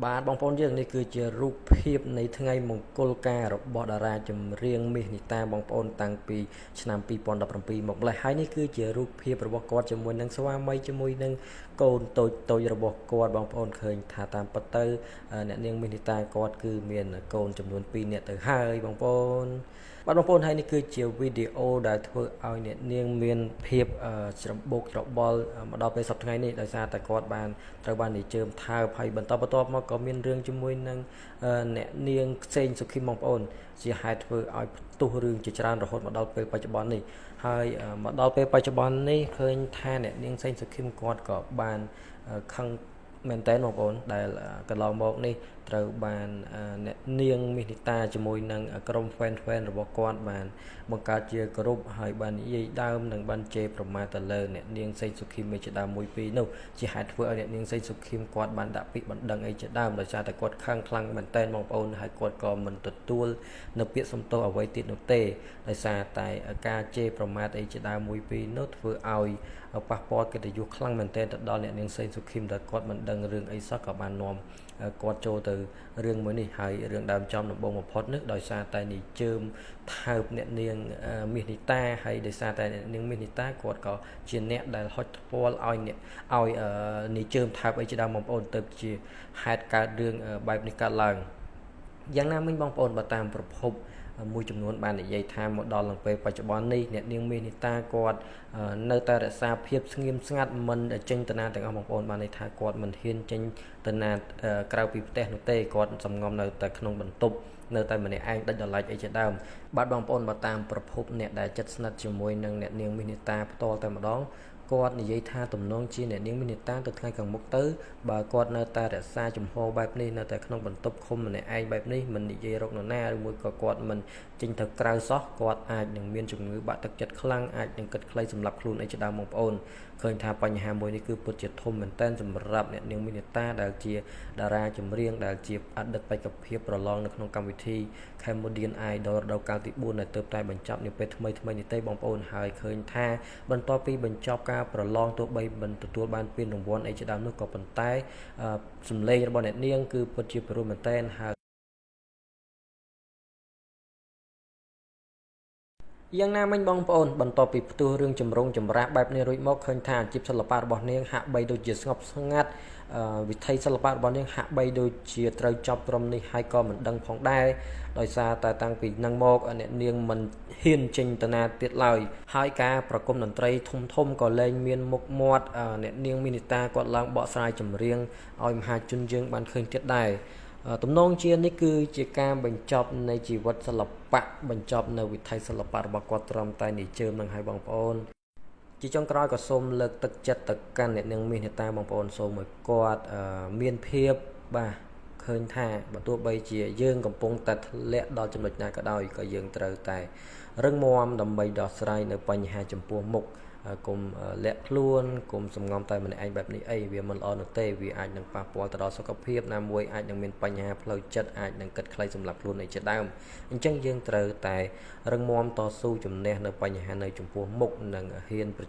បាទបងប្អូនយើងនេះគឺជារូបភាពនៃថ្ងៃមង្គលការរបស់តារាចម្រៀងមាសនីតាបងប្អូនតាំងពីឆ្នាំ2017មកម្លេះហើយនេះគឺជារូបភាពរបស់គាត់ជាមួយនឹងស្វាមីជាមួយនឹងកូនតូចតូចរបស់គាត់បងប្អូនឃើញថាតាមពិតទៅអ្នកនាងមាសនីតាគាត់គឺមានកូនចំនួន2នាក់ទៅហើយបងប្អូន បាទបងប្អូនហើយនេះគឺជាវីដេអូដែលធ្វើឲ្យអ្នកនាងមានភាពច្របូកច្របល់មកដល់ពេលសប្តាហ៍ថ្ងៃនេះដោយសារតែគាត់បានត្រូវបាននិជើមថើបហើយបន្តបន្ទាប់មកក៏មានរឿងជាមួយនឹងអ្នកនាងផ្សេងសុខីមបងប្អូន ជាហេតុធ្វើឲ្យផ្ទុះរឿងជាច្រើនរហូតមកដល់ពេលបច្ចុប្បន្ននេះហើយមកដល់ពេលបច្ចុប្បន្ននេះឃើញថាអ្នកនាងផ្សេងសុខីមគាត់ក៏បានខឹងមែនតើបងប្អូនដែលកន្លងមកនេះត្រូវបានអ្នកនាងមីនីតាជាមួយនឹងក្រុម fan fan របស់គាត់បាន បង្កើតជាក្រុមហើយបាននិយាយដើមនិងបានជេរប្រមាថទៅលើអ្នកនាងសេងសុខីមមេជាដើមមួយពីរនោះជាហេតុធ្វើឲ្យអ្នកនាងសេងសុខីមគាត់បានដាក់ពាក្យបណ្ដឹងអីជាដើមដោយសារតែគាត់ខឹងខ្លាំងមែនតើបងប្អូនហើយគាត់ក៏មិនទទួលនៅពាក្យសំទោសអ្វីទៀតនោះទេដោយសារតែការជេរប្រមាថអីជាដើមមួយពីរនោះធ្វើឲ្យប៉ះពាល់កិត្តិយសខ្លាំងមែនទែនទៅដល់អ្នកនាងសេងសុខីមដែលគាត់មិនដឹងរឿងអីសោះក៏បាននាំគាត់ចូលទៅរឿងមួយនេះហើយរឿងដើមចំដំបូងបំផុតនេះដោយសារតែនិជើមថើបអ្នកនាងមាសនីតាហើយដោយសារតែអ្នកនាងមាសនីតាគាត់ក៏ជាអ្នកដែលហុចថ្ពាល់ឲ្យអ្នកឲ្យនិជើមថើបអីជាដើមបងប្អូនទៅជាហេតុកើតរឿងបែបនេះកើតឡើងយ៉ាងណាមិញបងប្អូនបើតាមប្រភព មួយចំនួនបាននិយាយថាមកដល់ឡើងពេលបច្ចុប្បន្ននេះអ្នកនាងមេនីតាគាត់នៅតែរក្សាភាពស្ងៀមស្ងាត់មិនចេញទៅណាទាំងអស់បងប្អូនបានន័យថាគាត់មិនហ៊ានចេញទៅណាក្រៅពីផ្ទះនោះទេគាត់សំងំនៅតែក្នុងបន្ទប់នៅតែម្នាក់ឯងដាច់ដライអីជាដើមបាទបងប្អូនបើតាមប្រភពអ្នកដែលចិត្តស្និទ្ធជាមួយនឹងអ្នកនាងមេនីតាផ្ទាល់តែម្ដង គាត់និយាយថាទំនងជាអ្នកនាងមាននេតាទៅថ្ងៃខាងមុខទៅបើគាត់នៅតែរក្សាចំហបែបនេះនៅតែក្នុងបន្ទប់ឃុំម្នាក់ឯងបែបនេះមិននិយាយរកនរណាឬមួយក៏គាត់មិនចេញទៅក្រៅសោះគាត់អាចនឹងមានជំងឺបាក់ទឹកចិត្តខ្លាំងអាចនឹងគិតខ្លីសម្រាប់ខ្លួនអីជាដើមបងប្អូនឃើញថាបញ្ហាមួយនេះគឺពិតជាធំមែនទែនសម្រាប់អ្នកនាងមាននេតាដែលជាតារាចម្រៀងដែលជាអតីតបេក្ខភាពប្រឡងនៅក្នុងកម្មវិធី Cambodian Idol រដូវកាលទី4ដែលទើបតែបញ្ចប់នាពេលថ្មីថ្មីនេះទេបងប្អូនហើយឃើញថាបន្ទាប់ពីបញ្ចប់ការប្រឡងទោះបីមិនទទួលបានពានរង្វាន់អីជាដើមនោះក៏ប៉ុន្តែសម្លេងរបស់អ្នកនាងគឺពិតជាពិរោះមែនតែនហើយ យ៉ាងណាមិញបងប្អូនបន្ទាប់ពីផ្ទុះរឿងចម្រុងចម្រាស់បែបនេះរួចមកឃើញថាអាជីពសិល្បៈរបស់នាងហាក់បីដូចជាស្ងប់ស្ងាត់វិថីសិល្បៈរបស់នាងហាក់បីដូចជាត្រូវចប់ត្រឹមនេះហើយក៏មិនដឹងផងដែរដោយសារតែតាំងពីនឹងមកអ្នកនាងមិនហ៊ានចេញទៅណាទៀតឡើយហើយការប្រគំតន្ត្រីធំធំក៏លែងមានមុខមាត់អ្នកនាងមីនីតាគាត់ឡើងបកស្រាយចម្រៀងឲ្យមហាជនយើងបានឃើញទៀតដែរ ទំនងជានេះគឺជាការបញ្ចប់នៃជីវិតសិល្បៈបញ្ចប់នៅវិថីសិល្បៈរបស់គាត់ត្រឹមតែនិជើមនឹងឲ្យបងប្អូនជាចុងក្រោយក៏សូមលើកទឹកចិត្តទៅកាន់អ្នកនាងមាសនេតាបងប្អូនសូមឲ្យគាត់មានភាពបាទឃើញថាបើទោះបីជាយើងកំពុងតែធ្លាក់ដល់ចំណុចណាក៏ដោយក៏យើងត្រូវតែរឹងមាំដើម្បីដោះស្រាយនៅបញ្ហាចំពោះមុខ កុំលាក់ខ្លួនកុំសំងំតែម្នាក់ឯងបែបនេះអីវាមិនល្អនោះទេវាអាចនឹងប៉ះពាល់ទៅដល់សុខភាពណាមួយអាចនឹងមានបញ្ហាផ្លូវចិត្តអាចនឹងគិតខ្លីសម្រាប់ខ្លួនឯជាដើមអញ្ចឹងយើងត្រូវតែរឹងមាំតស៊ូជំនះនៅបញ្ហានៅចំពោះមុខនិងហ៊ានប្រ